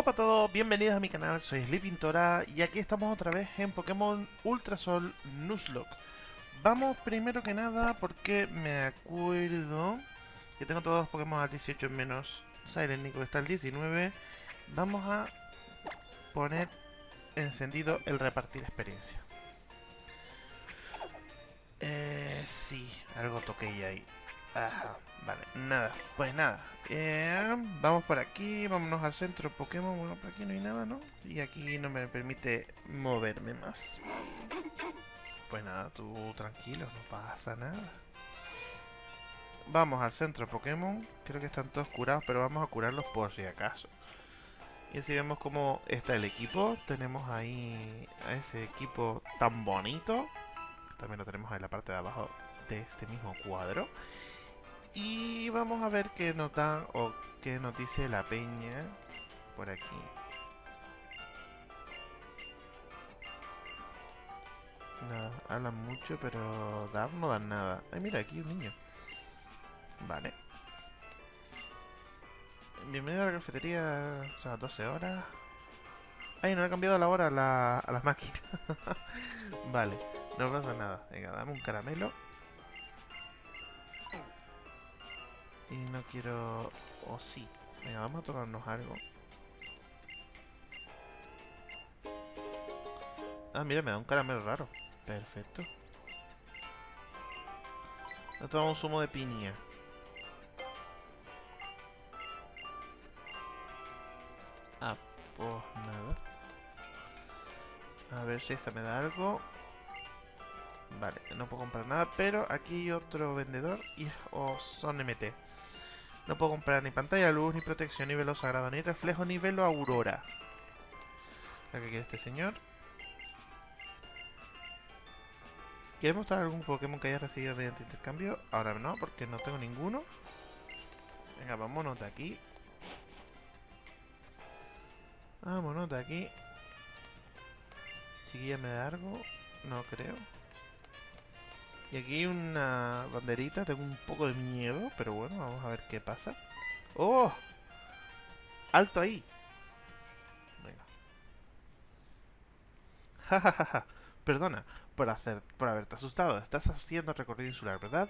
Guapa a todos, bienvenidos a mi canal, soy Sleepintora y aquí estamos otra vez en Pokémon Ultrasol Nuzlocke. Vamos primero que nada porque me acuerdo que tengo todos los Pokémon al 18 menos Silent Nico que está al 19. Vamos a poner encendido el repartir experiencia. Eh, sí, algo toqué ahí. Vale, nada, pues nada. Eh, vamos por aquí, vámonos al centro Pokémon. Bueno, por aquí no hay nada, ¿no? Y aquí no me permite moverme más. Pues nada, tú tranquilo, no pasa nada. Vamos al centro Pokémon. Creo que están todos curados, pero vamos a curarlos por si acaso. Y así vemos cómo está el equipo. Tenemos ahí a ese equipo tan bonito. También lo tenemos en la parte de abajo de este mismo cuadro. Y vamos a ver qué nota o qué nos dice la peña por aquí. Nada, hablan mucho, pero dar no dan nada. Ay, mira, aquí un niño. Vale. Bienvenido a la cafetería, o sea, 12 horas. Ay, no he cambiado la hora la, a las máquinas. vale, no pasa nada. Venga, dame un caramelo. Y no quiero... O sí. Venga, vamos a tomarnos algo. Ah, mira, me da un caramelo raro. Perfecto. No tomamos un zumo de piña. Ah, pues nada. A ver si esta me da algo. Vale, no puedo comprar nada, pero aquí hay otro vendedor y o son MT. No puedo comprar ni pantalla luz, ni protección, ni velo sagrado, ni reflejo, ni velo aurora. ¿Qué quiere este señor? ¿Quieres mostrar algún Pokémon que haya recibido mediante intercambio? Ahora no, porque no tengo ninguno. Venga, vámonos de aquí. Vámonos de aquí. Chiquilla me da algo. No creo. Y aquí una banderita, tengo un poco de miedo, pero bueno, vamos a ver qué pasa. ¡Oh! ¡Alto ahí! Venga. Jajajaja. Perdona por, hacer, por haberte asustado. Estás haciendo recorrido insular, ¿verdad?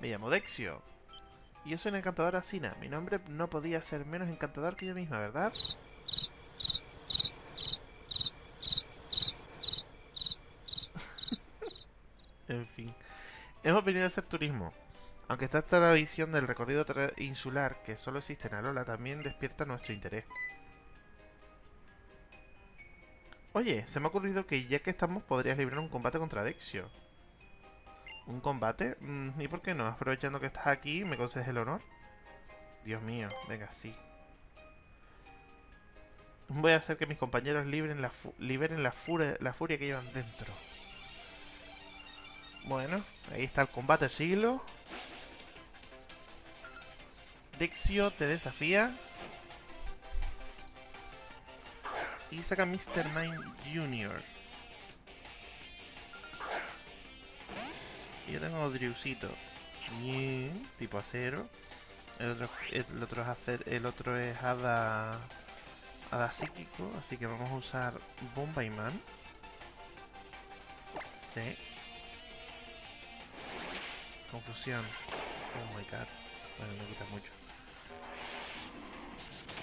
Me llamo Dexio. Y yo soy una encantadora Sina. Mi nombre no podía ser menos encantador que yo misma, ¿verdad? En fin. Hemos venido a hacer turismo. Aunque esta tradición del recorrido insular que solo existe en Alola también despierta nuestro interés. Oye, se me ha ocurrido que ya que estamos podrías librar un combate contra Dexio. ¿Un combate? Mm, ¿Y por qué no? Aprovechando que estás aquí, ¿me concedes el honor? Dios mío, venga, sí. Voy a hacer que mis compañeros liberen la, la furia que llevan dentro. Bueno, ahí está el combate siglo. Dexio te desafía. Y saca Mr. Mime Jr. Y yo tengo Driusito. Bien, tipo acero. El otro, es hacer, el otro es hada, hada psíquico, así que vamos a usar Bomba y Man. Sí. Confusión. Oh my god. Bueno, me quita mucho.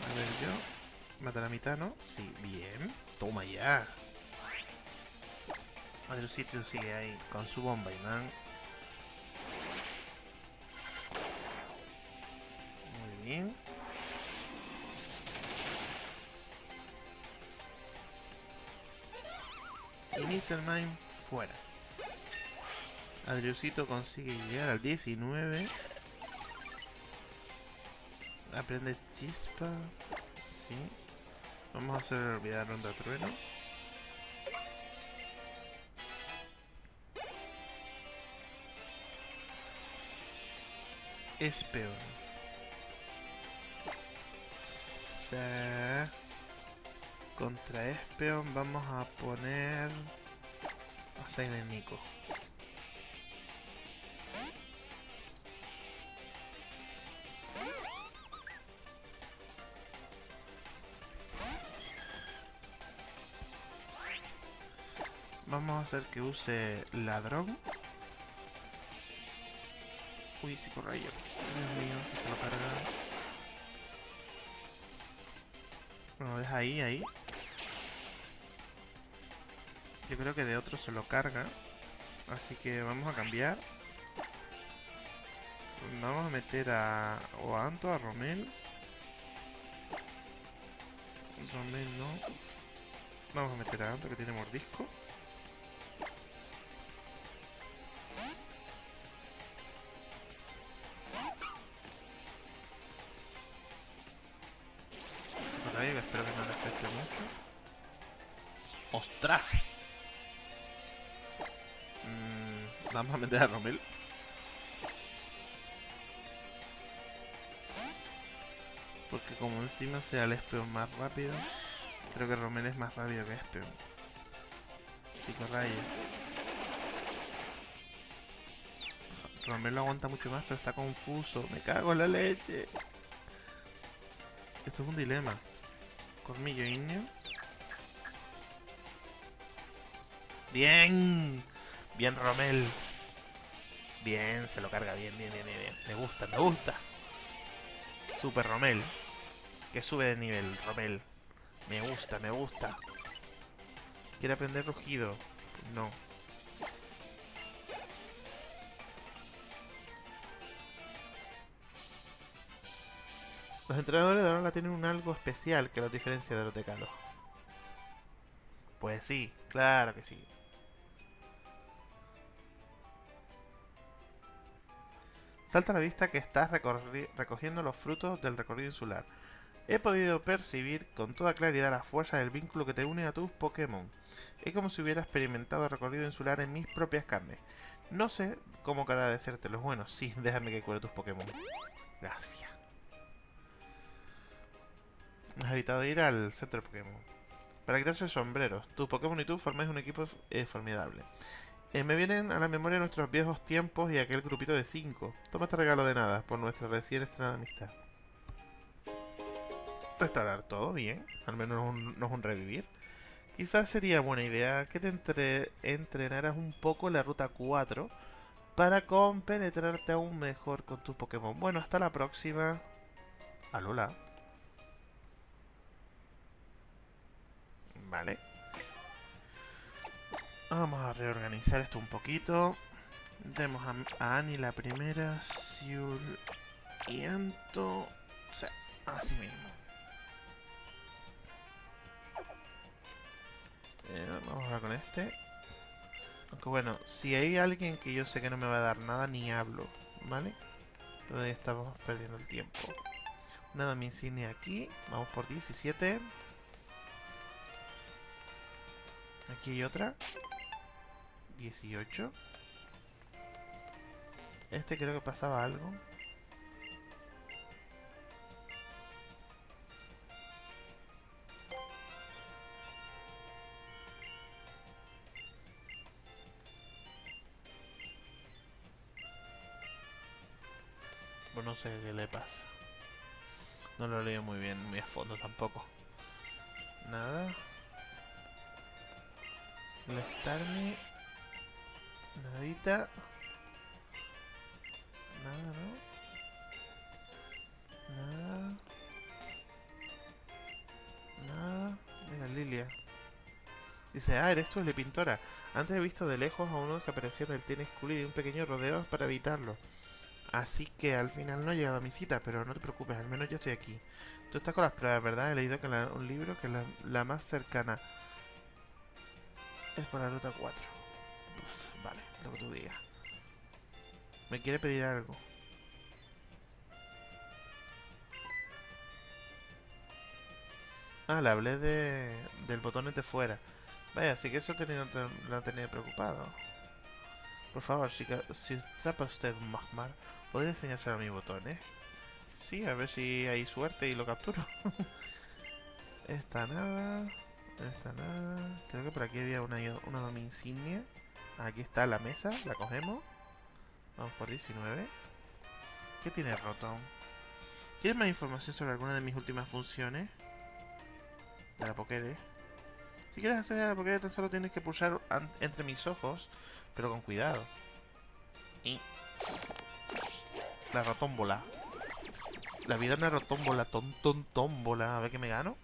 A ver, yo. Mata la mitad, ¿no? Sí, bien. Toma ya. sitio sigue ahí con su bomba y man. Muy bien. Y Mr. Mime fuera. Adriusito consigue llegar al 19. Aprende chispa. Sí. Vamos a hacer olvidar ronda trueno. Espeon. Contra Espeon vamos a poner a Silent Nico. Vamos a hacer que use ladrón. Uy, psicorrayo. Dios mío, se lo carga. Bueno, deja ahí, ahí. Yo creo que de otro se lo carga. Así que vamos a cambiar. Vamos a meter a... O a Anto, a Romel. Romel no. Vamos a meter a Anto que tiene mordisco. ¡Ostras! Mm, vamos a meter a Romel. Porque como encima sea el Espeon más rápido, creo que Romel es más rápido que Espeon. Psicorrayo. Romel lo aguanta mucho más, pero está confuso. Me cago en la leche. Esto es un dilema. Colmillo Igneo. Bien. Bien, Romel. Bien, se lo carga bien, bien, bien, bien. Me gusta, me gusta. Super Romel. Que sube de nivel, Romel. Me gusta, me gusta. ¿Quiere aprender rugido? No. Los entrenadores de Alola tienen un algo especial que los diferencia de los de Kalos. Pues sí, claro que sí. Salta a la vista que estás recogiendo los frutos del recorrido insular. He podido percibir con toda claridad la fuerza del vínculo que te une a tus Pokémon. Es como si hubiera experimentado el recorrido insular en mis propias carnes. No sé cómo los Bueno, sí, déjame que cure tus Pokémon. Gracias. Has evitado ir al centro de Pokémon. Para quitarse sombreros. Tus Pokémon y tú formáis un equipo eh, formidable. Eh, me vienen a la memoria nuestros viejos tiempos y aquel grupito de cinco. Toma este regalo de nada por nuestra recién estrenada amistad. Restaurar todo bien. Al menos no es un revivir. Quizás sería buena idea que te entre entrenaras un poco en la ruta 4 para compenetrarte aún mejor con tus Pokémon. Bueno, hasta la próxima. Alola. Vale. Vamos a reorganizar esto un poquito. Demos a, Annie la primera. Siul y Anto. O sea, así mismo. Eh, vamos a ver con este. Aunque bueno, si hay alguien que yo sé que no me va a dar nada, ni hablo. ¿Vale? Todavía estamos perdiendo el tiempo. Una domicilio aquí. Vamos por 17. Aquí hay otra. 18. Este creo que pasaba algo. No sé qué le pasa. No lo leo muy bien, muy a fondo tampoco. Nada. Molestarme. Nadita. Nada, ¿no? Nada. Nada. Mira, Lilia. Dice, ah, eres tú, pintora. Antes he visto de lejos a uno que aparecía en el School y un pequeño rodeo para evitarlo. Así que al final no he llegado a mi cita, pero no te preocupes, al menos yo estoy aquí. Tú estás con las pruebas, ¿verdad? He leído que un libro que la, la más cercana es por la ruta 4. vale, lo que tú digas. Me quiere pedir algo. Ah, le hablé de, del botón de fuera. Vaya, así que eso tenido, lo tenía preocupado. Por favor, si, si trapa usted un Magmar, ¿podría enseñárselo a mi botón, eh? Sí, a ver si hay suerte y lo capturo. Esta nada. Esta nada. Creo que por aquí había una, una insignia. Aquí está la mesa, la cogemos. Vamos por 19. ¿Qué tiene Rotom? ¿Quieres más información sobre alguna de mis últimas funciones? De la Pokédex. Si quieres acceder a la Pokédex tan solo tienes que pulsar entre mis ojos, pero con cuidado. Y... La rotómbola. La vida es una rotómbola, ton, tómbola. A ver qué me gano.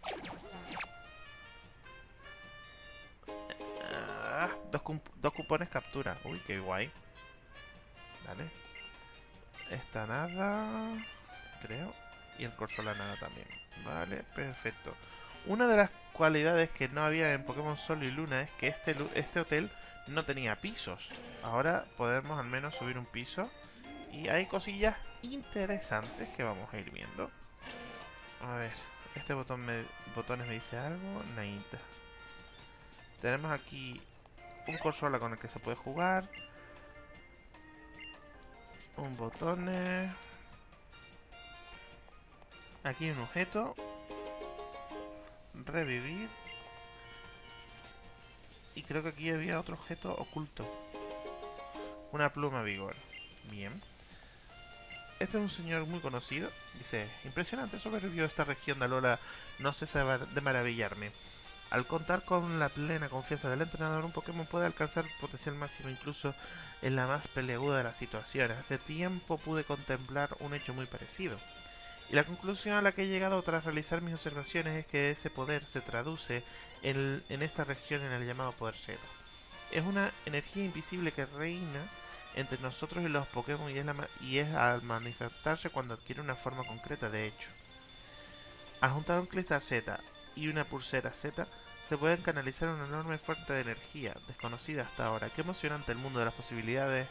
Dos, dos cupones captura. Uy, qué guay. Vale. Esta nada... Creo. Y el la nada también. Vale, perfecto. Una de las cualidades que no había en Pokémon Sol y Luna es que este, este hotel no tenía pisos. Ahora podemos al menos subir un piso. Y hay cosillas interesantes que vamos a ir viendo. A ver, este botón me, botones me dice algo. Naita. Tenemos aquí un consola con el que se puede jugar. Un botones. Aquí un objeto. Revivir. Y creo que aquí había otro objeto oculto. Una pluma vigor. Bien. Este es un señor muy conocido. Dice, impresionante, sobrevivió esta región de Alola. No cesa de maravillarme. Al contar con la plena confianza del entrenador, un Pokémon puede alcanzar potencial máximo incluso en la más peleaguda de las situaciones. Hace tiempo pude contemplar un hecho muy parecido. Y la conclusión a la que he llegado tras realizar mis observaciones es que ese poder se traduce en, esta región en el llamado poder Z. Es una energía invisible que reina entre nosotros y los Pokémon y es, y es al manifestarse cuando adquiere una forma concreta de hecho. Al juntar un cristal Z y una pulsera Z, se pueden canalizar una enorme fuente de energía, desconocida hasta ahora. Qué emocionante el mundo de las posibilidades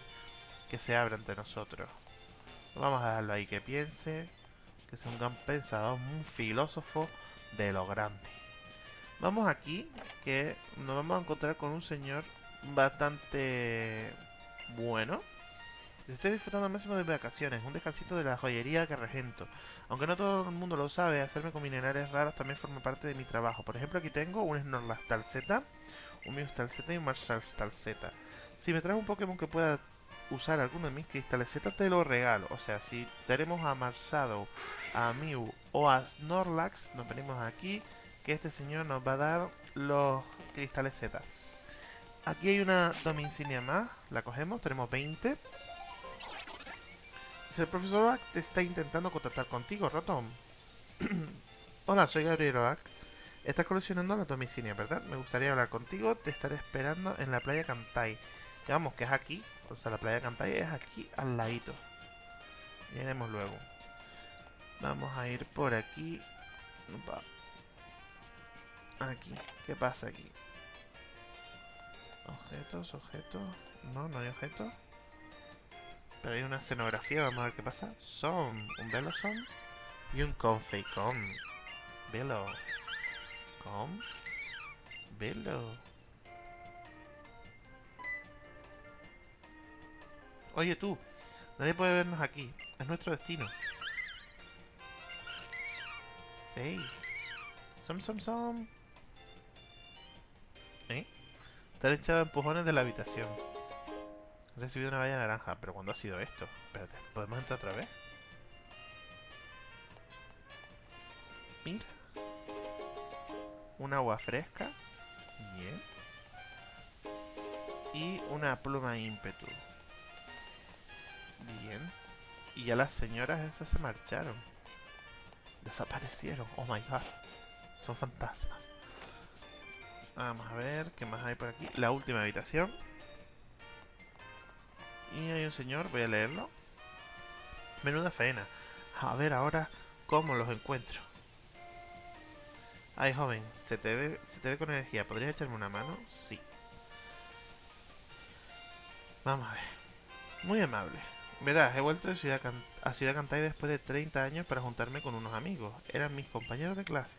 que se abre ante nosotros. Vamos a dejarlo ahí que piense que es un gran pensador, un filósofo de lo grande. Vamos aquí, que nos vamos a encontrar con un señor bastante bueno. Estoy disfrutando al máximo de vacaciones, un descansito de la joyería que regento. Aunque no todo el mundo lo sabe, hacerme con minerales raros también forma parte de mi trabajo. Por ejemplo, aquí tengo un Snorlax Z, un Meowstal Z y un Marshall Z. Si me traes un Pokémon que pueda usar alguno de mis cristales Z, te lo regalo. O sea, si tenemos a Marsado, a Mew o a Snorlax, nos venimos aquí, que este señor nos va a dar los cristales Z. Aquí hay una Dominsinia más, la cogemos, tenemos 20. El profesor Oak te está intentando contactar contigo, Rotom. Hola, soy Gabriel Oak. Estás coleccionando la Domicinia, ¿verdad? Me gustaría hablar contigo, te estaré esperando en la playa Kantai. Digamos que es aquí, o sea, la playa Cantai es aquí al ladito. Iremos luego. Vamos a ir por aquí. Aquí. ¿Qué pasa aquí? Objetos, objetos. No, no hay objetos. Hay una escenografía, vamos a ver qué pasa. Son, un velo son. Y un confeicom. Velo. Com. Velo. Oye tú, nadie puede vernos aquí. Es nuestro destino. Sí. Som, som, som. ¿Eh? Te han echado empujones de la habitación. He recibido una valla naranja. ¿Pero cuándo ha sido esto? Espérate, ¿podemos entrar otra vez? Mira. Un agua fresca. Bien. Y una pluma ímpetu. Bien. Y ya las señoras esas se marcharon. Desaparecieron. Oh my god. Son fantasmas. Vamos a ver qué más hay por aquí. La última habitación. Y hay un señor, voy a leerlo. Menuda faena. A ver ahora cómo los encuentro. Ay, joven, se te ve, se te ve con energía. ¿Podrías echarme una mano? Sí. Vamos a ver. Muy amable. Verás, he vuelto a Ciudad, a Ciudad Cantay después de 30 años para juntarme con unos amigos. Eran mis compañeros de clase.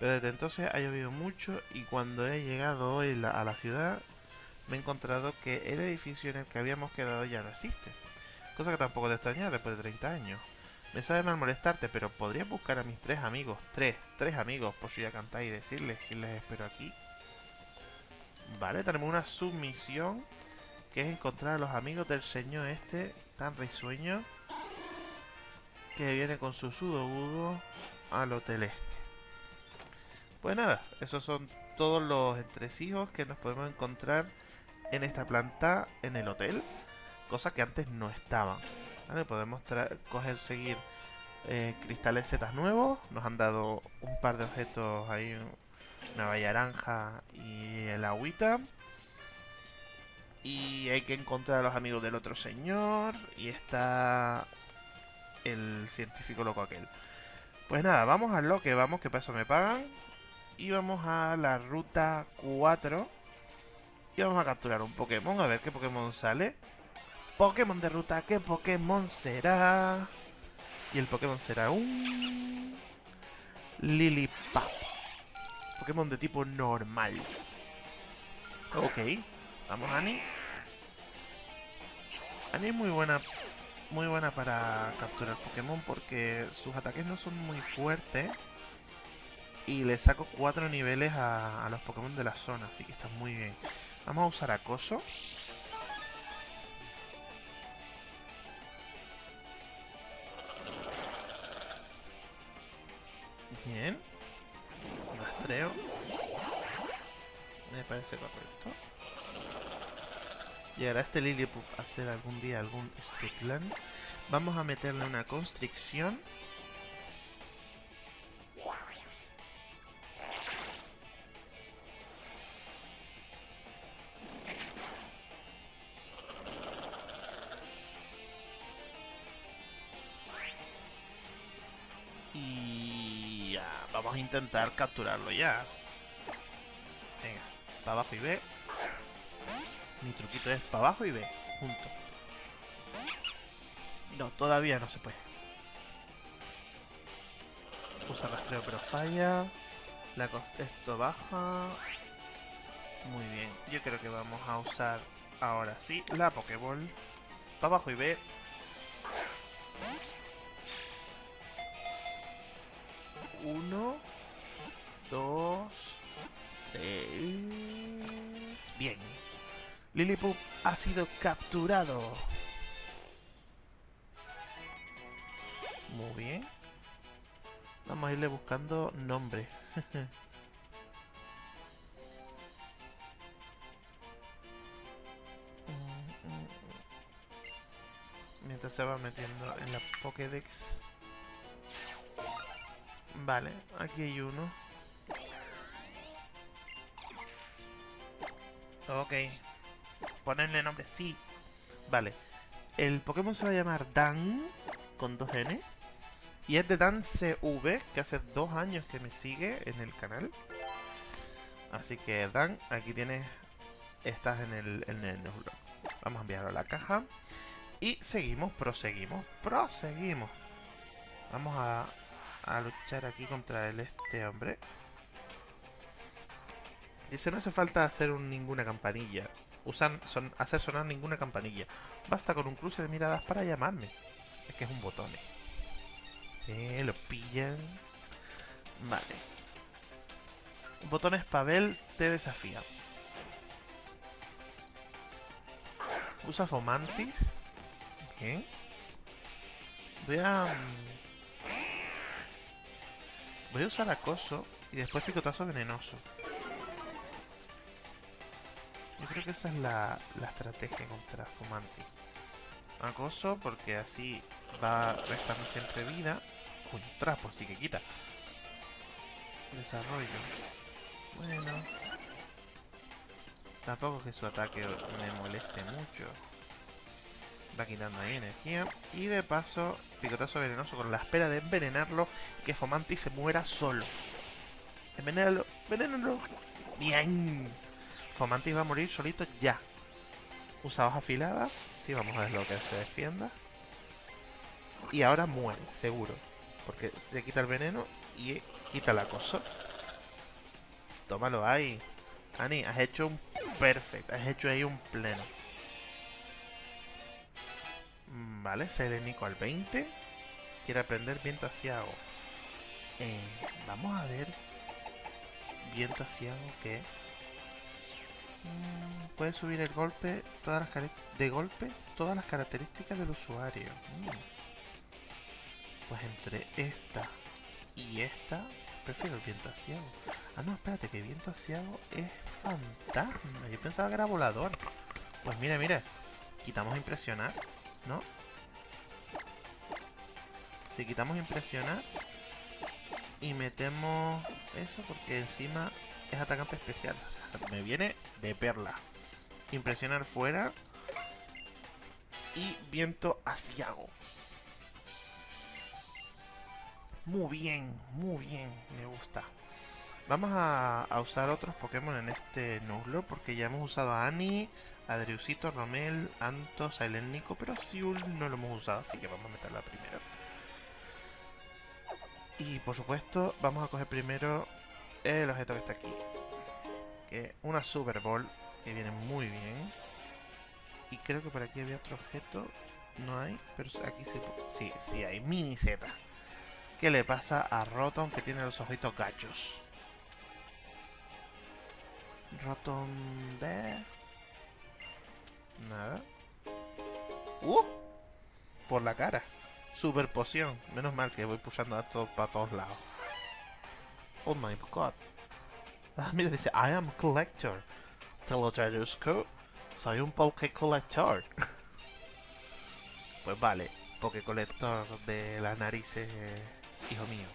Pero desde entonces ha llovido mucho y cuando he llegado hoy a la ciudad me he encontrado que el edificio en el que habíamos quedado ya no existe. Cosa que tampoco te extraña después de 30 años. Me sabe mal molestarte, pero ¿podrías buscar a mis tres amigos, tres, tres amigos por Ciudad Cantay y decirles que les espero aquí? Vale, tenemos una submisión que es encontrar a los amigos del señor este tan risueño que viene con su sudogudo al hotel este. Pues nada, esos son todos los entresijos que nos podemos encontrar en esta planta en el hotel. Cosa que antes no estaban. Podemos coger, seguir eh, cristales Z nuevos. Nos han dado un par de objetos ahí. Una valla naranja y el agüita. Y hay que encontrar a los amigos del otro señor. Y está el científico loco aquel. Pues nada, vamos a lo que vamos, que para eso me pagan. Y vamos a la ruta 4. Y vamos a capturar un Pokémon, a ver qué Pokémon sale. Pokémon de ruta, ¿qué Pokémon será? Y el Pokémon será un... Lilipap. Pokémon de tipo normal. Ok. Vamos, Ani. Ani es muy buena muy buena para capturar Pokémon porque sus ataques no son muy fuertes. Y le saco 4 niveles a, los Pokémon de la zona, así que está muy bien. Vamos a usar Acoso. Bien. Rastreo. Me parece correcto. Llegará este Lillipup a hacer algún día algún Stickland. Vamos a meterle una constricción. Intentar capturarlo ya. Venga, para abajo y ve. Mi truquito es para abajo y B, junto. No, todavía no se puede. Usa rastreo pero falla. La esto baja. Muy bien. Yo creo que vamos a usar ahora sí la Pokéball. Para abajo y B. Uno. Dos. Tres. Bien. Lillipup ha sido capturado. Muy bien. Vamos a irle buscando nombre. Mientras se va metiendo en la Pokédex. Vale, aquí hay uno. Ok. Ponerle nombre, sí. Vale. El Pokémon se va a llamar Dan, con dos N. Y es de Dan CV, que hace dos años que me sigue en el canal. Así que Dan, aquí tienes, estás en el, en el Vamos a enviarlo a la caja. Y seguimos, proseguimos, proseguimos. Vamos a, a luchar aquí contra el, este hombre. Dice, no hace falta hacer ninguna campanilla usar, son, hacer sonar ninguna campanilla. Basta con un cruce de miradas para llamarme. Es que es un botón. Eh, lo pillan. Vale. Botones Pavel te desafía. Usa Fomantis. Bien. Voy a... Mm, voy a usar acoso y después picotazo venenoso. Yo creo que esa es la, estrategia contra Fumanti. Acoso porque así va restando siempre vida. Un trapo, así que quita. Desarrollo. Bueno. Tampoco que su ataque me moleste mucho. Va quitando ahí energía. Y de paso, picotazo venenoso con la espera de envenenarlo que Fomanti se muera solo. Envenénalo, envenénalo. Bien. Fomantis va a morir solito ya. Usa hoja afilada. Sí, vamos a ver lo que se defienda. Y ahora muere, seguro. Porque se quita el veneno y quita la cosa. Tómalo ahí. Ani, has hecho un perfecto. Has hecho ahí un pleno. Mm, vale, Selenico al 20. Quiere aprender viento asiago. Eh, vamos a ver. Viento asiago que Mm, puede subir el golpe, todas las de golpe, todas las características del usuario. Mm. Pues entre esta y esta, prefiero el viento asiago. Ah, no, espérate, que viento asiago es fantasma. Yo pensaba que era volador. Pues mira, mira. Quitamos impresionar, ¿no? Si quitamos impresionar y metemos eso porque encima es atacante especial. O sea, me viene de perla. Impresionar fuera y viento asiago. Muy bien, muy bien, me gusta. Vamos a, usar otros Pokémon en este Nuzlo porque ya hemos usado a Annie, a Romel, Anto, Silent Nico, pero Siul no lo hemos usado, así que vamos a meterla primero. Y por supuesto, vamos a coger primero el objeto que está aquí. Que una Super Bowl, que viene muy bien. Y creo que por aquí había otro objeto. No hay, pero aquí sí, sí, sí hay. Mini Z. ¿Qué le pasa a Rotom que tiene los ojitos gachos? Rotom de... Nada. ¡Uh! Por la cara. Super poción. Menos mal que voy pulsando esto para todos lados. Oh my god. Ah, mira, dice, I am collector. Telotradusco. Soy un Poké Collector. pues vale, Poké Collector de las narices hijo mío.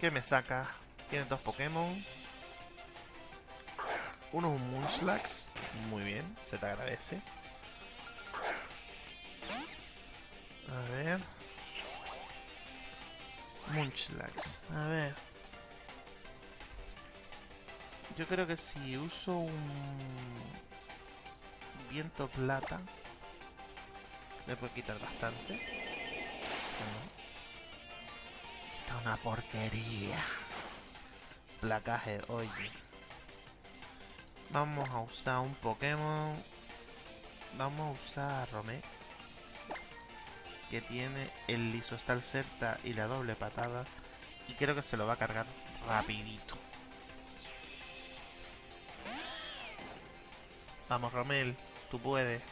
¿Qué me saca? Tiene dos Pokémon. Uno es un Munchlax. Muy bien, se te agradece. A ver. Munchlax. A ver. Yo creo que si uso un viento plata, me puede quitar bastante una porquería. Placaje, oye. Vamos a usar un Pokémon. Vamos a usar a Romé. Que tiene el Lisostal Certa y la doble patada. Y creo que se lo va a cargar rapidito. Vamos, Romel. Tú puedes.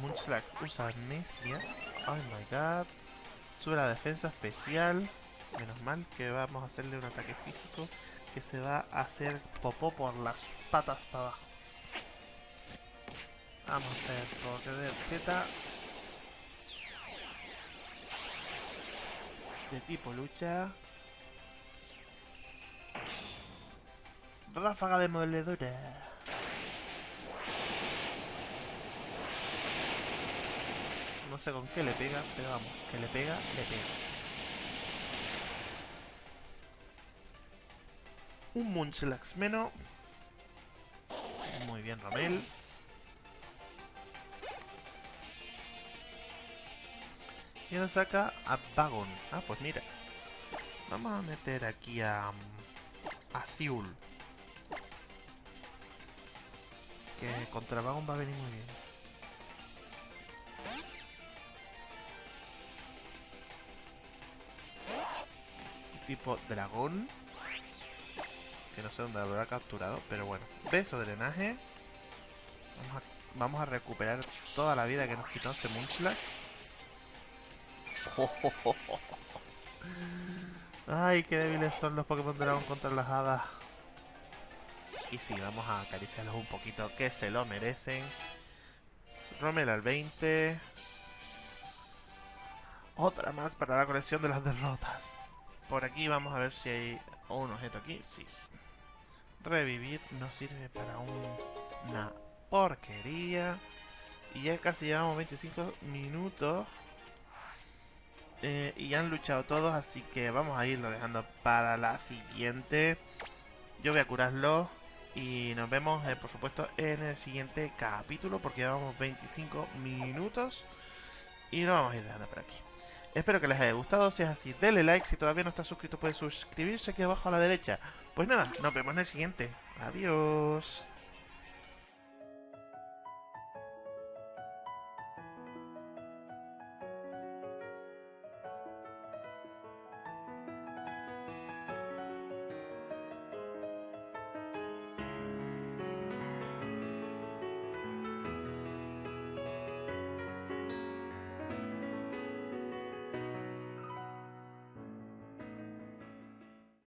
Munchlax usa amnesia. Oh my god. Sube la defensa especial. Menos mal que vamos a hacerle un ataque físico que se va a hacer popó por las patas para abajo. Vamos a hacer Pokédex Z. De tipo lucha. Ráfaga de moledura. No sé con qué le pega, pero vamos, que le pega, le pega. Un Munchlax menos. Muy bien, Romel. Y ahora saca a Vagon. Ah, pues mira. Vamos a meter aquí a... A Siul. Que contra Vagon va a venir muy bien. tipo dragón. Que no sé dónde habrá capturado, pero bueno. Beso drenaje. Vamos a, recuperar toda la vida que nos quitó ese Munchlax. Ay, qué débiles son los Pokémon Dragón contra las hadas. Y sí, vamos a acariciarlos un poquito, que se lo merecen. Rommel al 20. Otra más para la colección de las derrotas. Por aquí vamos a ver si hay un objeto aquí. Sí. Revivir nos sirve para una porquería. Y ya casi llevamos 25 minutos. Eh, y han luchado todos, así que vamos a irlo dejando para la siguiente. Yo voy a curarlo. Y nos vemos, eh, por supuesto, en el siguiente capítulo. Porque llevamos 25 minutos. Y lo vamos a ir dejando por aquí. Espero que les haya gustado, si es así, denle like, si todavía no está suscrito puede suscribirse aquí abajo a la derecha. Pues nada, nos vemos en el siguiente. Adiós.